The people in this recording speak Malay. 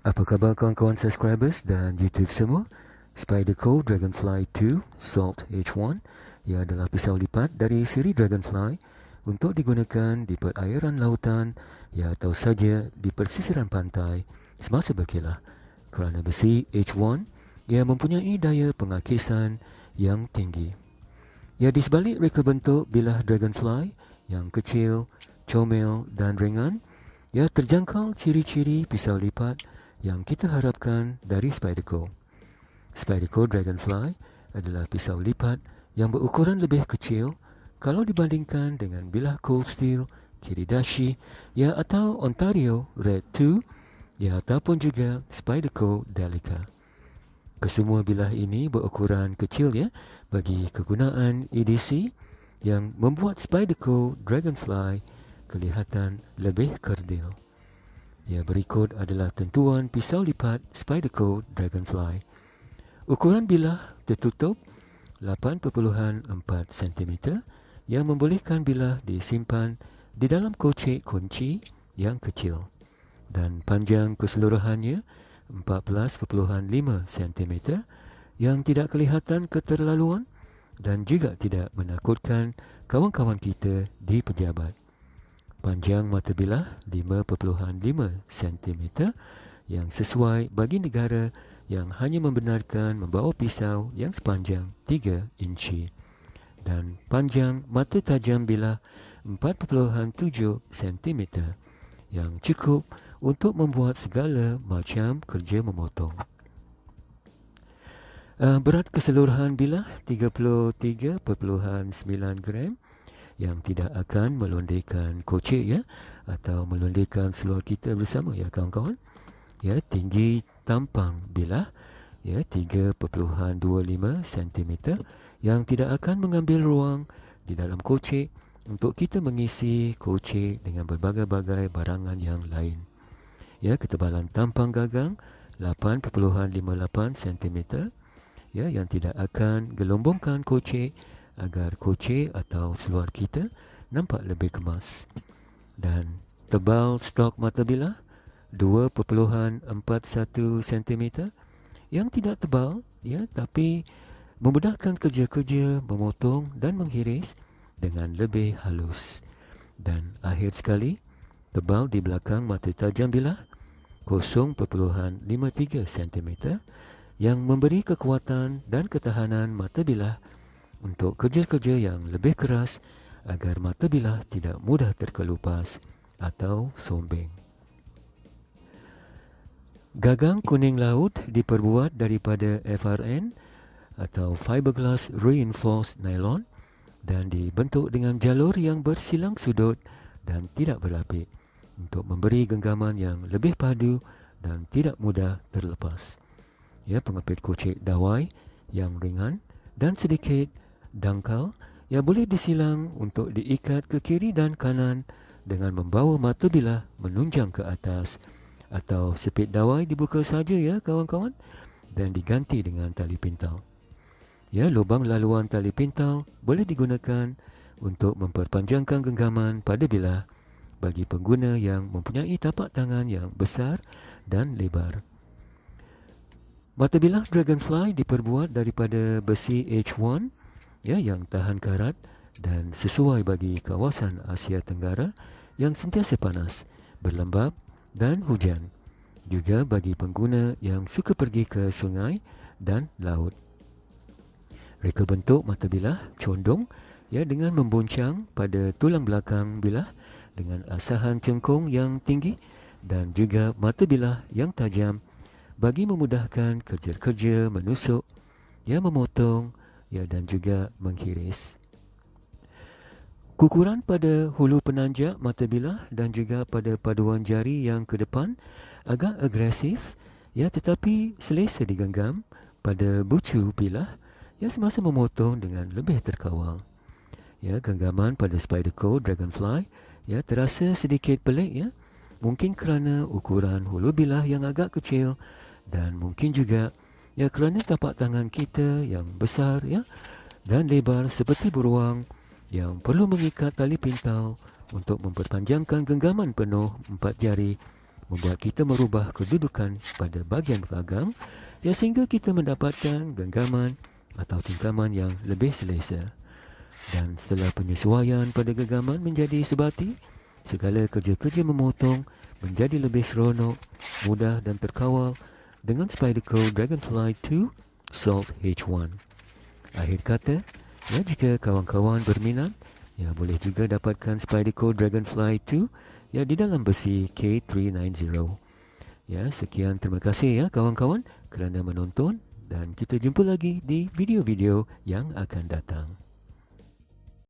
Apa khabar kawan-kawan subscribers dan YouTube semua? Spyderco Dragonfly 2 Salt H1 ia adalah pisau lipat dari siri Dragonfly untuk digunakan di perairan lautan ya atau saja di persisiran pantai semasa berkelah. Kerana besi H1 ia mempunyai daya pengakisan yang tinggi. Ya di sebalik reka bentuk bilah Dragonfly yang kecil, comel dan ringan, ia terjangkau ciri-ciri pisau lipat yang kita harapkan dari Spyderco. Spyderco Dragonfly adalah pisau lipat yang berukuran lebih kecil kalau dibandingkan dengan bilah Cold Steel, Kiridashi, ya atau Ontario Red 2, ya ataupun juga Spyderco Delica. Kesemua bilah ini berukuran kecil ya bagi kegunaan EDC yang membuat Spyderco Dragonfly kelihatan lebih kerdil. Ya, berikut adalah tentuan pisau lipat Spyderco Dragonfly. Ukuran bilah tertutup 8.4 cm yang membolehkan bilah disimpan di dalam kocek kunci yang kecil. Dan panjang keseluruhannya 14.5 cm yang tidak kelihatan keterlaluan dan juga tidak menakutkan kawan-kawan kita di pejabat panjang mata bilah 5.5 cm yang sesuai bagi negara yang hanya membenarkan membawa pisau yang sepanjang 3 inci dan panjang mata tajam bilah 4.7 cm yang cukup untuk membuat segala macam kerja memotong. Uh, berat keseluruhan bilah 33.9 gram yang tidak akan melondekan kocek ya atau melondekan seluar kita bersama ya kawan-kawan. Ya tinggi tampang bilah ya 3.25 cm yang tidak akan mengambil ruang di dalam kocek untuk kita mengisi kocek dengan berbagai-bagai barangan yang lain. Ya ketebalan tampang gagang 8.58 cm ya yang tidak akan gelombongkan kocek agar koce atau seluar kita nampak lebih kemas. Dan tebal stok mata bilah 2.41 cm yang tidak tebal ya tapi memudahkan kerja-kerja memotong dan menghiris dengan lebih halus. Dan akhir sekali tebal di belakang mata tajam bilah 0.53 cm yang memberi kekuatan dan ketahanan mata bilah untuk kerja-kerja yang lebih keras agar mata bilah tidak mudah terkelupas atau sombeng. Gagang kuning laut diperbuat daripada FRN atau fiberglass reinforced nylon dan dibentuk dengan jalur yang bersilang sudut dan tidak berlapik untuk memberi genggaman yang lebih padu dan tidak mudah terlepas. Ya, pengepit kocek dawai yang ringan dan sedikit dangkal yang boleh disilang untuk diikat ke kiri dan kanan dengan membawa mata bilah menunjang ke atas atau sepit dawai dibuka saja ya kawan-kawan dan diganti dengan tali pintal. Ya, lubang laluan tali pintal boleh digunakan untuk memperpanjangkan genggaman pada bilah bagi pengguna yang mempunyai tapak tangan yang besar dan lebar. Mata bilah Dragonfly diperbuat daripada besi H1 ya yang tahan karat dan sesuai bagi kawasan Asia Tenggara yang sentiasa panas, berlembab dan hujan. Juga bagi pengguna yang suka pergi ke sungai dan laut. Reka bentuk mata bilah condong ya dengan membuncang pada tulang belakang bilah dengan asahan cengkung yang tinggi dan juga mata bilah yang tajam bagi memudahkan kerja-kerja menusuk, ya memotong ya dan juga menghiris. Kukuran pada hulu penanjak mata bilah dan juga pada paduan jari yang ke depan agak agresif ya tetapi selesa digenggam pada bucu bilah ya semasa memotong dengan lebih terkawal. Ya genggaman pada Spyderco Dragonfly ya terasa sedikit pelik ya. Mungkin kerana ukuran hulu bilah yang agak kecil dan mungkin juga Ya kerana tapak tangan kita yang besar ya dan lebar seperti beruang yang perlu mengikat tali pintal untuk memperpanjangkan genggaman penuh empat jari membuat kita merubah kedudukan pada bahagian belakang ya sehingga kita mendapatkan genggaman atau tingkaman yang lebih selesa. Dan setelah penyesuaian pada genggaman menjadi sebati, segala kerja-kerja memotong menjadi lebih seronok, mudah dan terkawal dengan Spyderco Dragonfly 2 Salt H1. Akhir kata, ya jika kawan-kawan berminat, ya boleh juga dapatkan Spyderco Dragonfly 2 ya di dalam besi K390. Ya, sekian terima kasih ya kawan-kawan kerana menonton dan kita jumpa lagi di video-video yang akan datang.